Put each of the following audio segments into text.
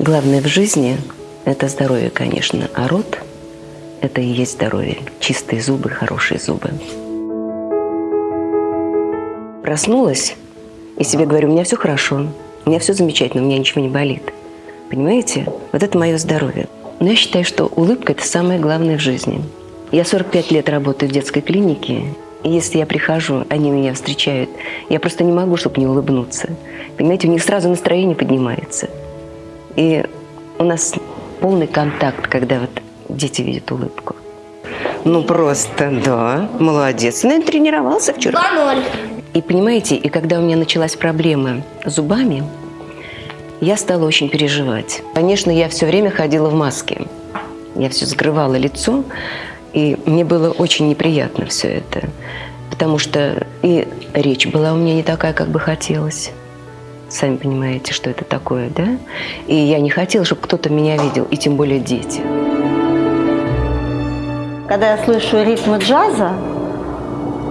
Главное в жизни – это здоровье, конечно, а рот – это и есть здоровье. Чистые зубы, хорошие зубы. Проснулась и себе говорю, у меня все хорошо, у меня все замечательно, у меня ничего не болит. Понимаете? Вот это мое здоровье. Но я считаю, что улыбка – это самое главное в жизни. Я 45 лет работаю в детской клинике, и если я прихожу, они меня встречают, я просто не могу, чтобы не улыбнуться. Понимаете, у них сразу настроение поднимается. И у нас полный контакт, когда вот дети видят улыбку. Ну просто, да, молодец. Наверное, тренировался вчера. 2-0. И понимаете, и когда у меня началась проблема с зубами, я стала очень переживать. Конечно, я все время ходила в маске. Я все скрывала лицо, и мне было очень неприятно все это. Потому что и речь была у меня не такая, как бы хотелось. Сами понимаете, что это такое, да? И я не хотела, чтобы кто-то меня видел, и тем более дети. Когда я слышу ритмы джаза,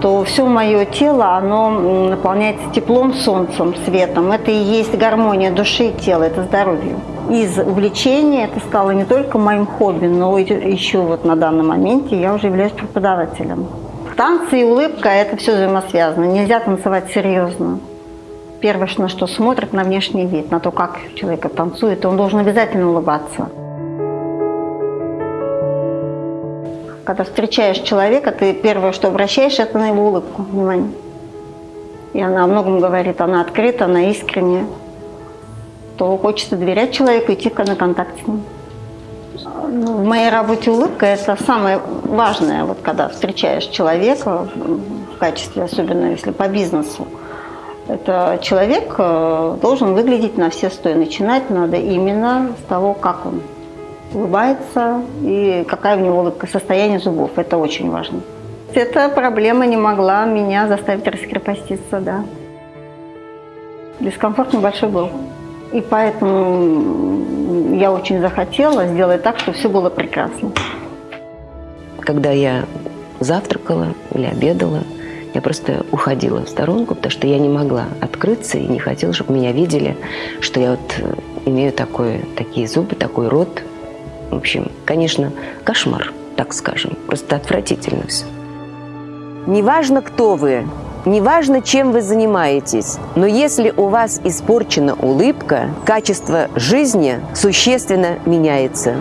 то все мое тело, оно наполняется теплом, солнцем, светом. Это и есть гармония души и тела, это здоровье. Из увлечения это стало не только моим хобби, но еще вот на данном моменте я уже являюсь преподавателем. Танцы и улыбка – это все взаимосвязано. Нельзя танцевать серьезно. Первое, на что смотрят, на внешний вид, на то, как человек танцует, он должен обязательно улыбаться. Когда встречаешь человека, ты первое, что обращаешь, это на его улыбку, внимание. И она о многом говорит, она открыта, она искренняя. То хочется доверять человеку, идти на контакт с ним. В моей работе улыбка – это самое важное, вот когда встречаешь человека в качестве, особенно если по бизнесу. Это человек э, должен выглядеть на все сто. начинать надо именно с того, как он улыбается и какая у него улыбка, состояние зубов. Это очень важно. Эта проблема не могла меня заставить раскрепоститься, да. Дискомфорт небольшой был. И поэтому я очень захотела сделать так, чтобы все было прекрасно. Когда я завтракала или обедала, я просто уходила в сторонку, потому что я не могла открыться и не хотела, чтобы меня видели, что я вот имею такое, такие зубы, такой рот, в общем, конечно, кошмар, так скажем. Просто отвратительно все. Неважно, кто вы, неважно, чем вы занимаетесь, но если у вас испорчена улыбка, качество жизни существенно меняется.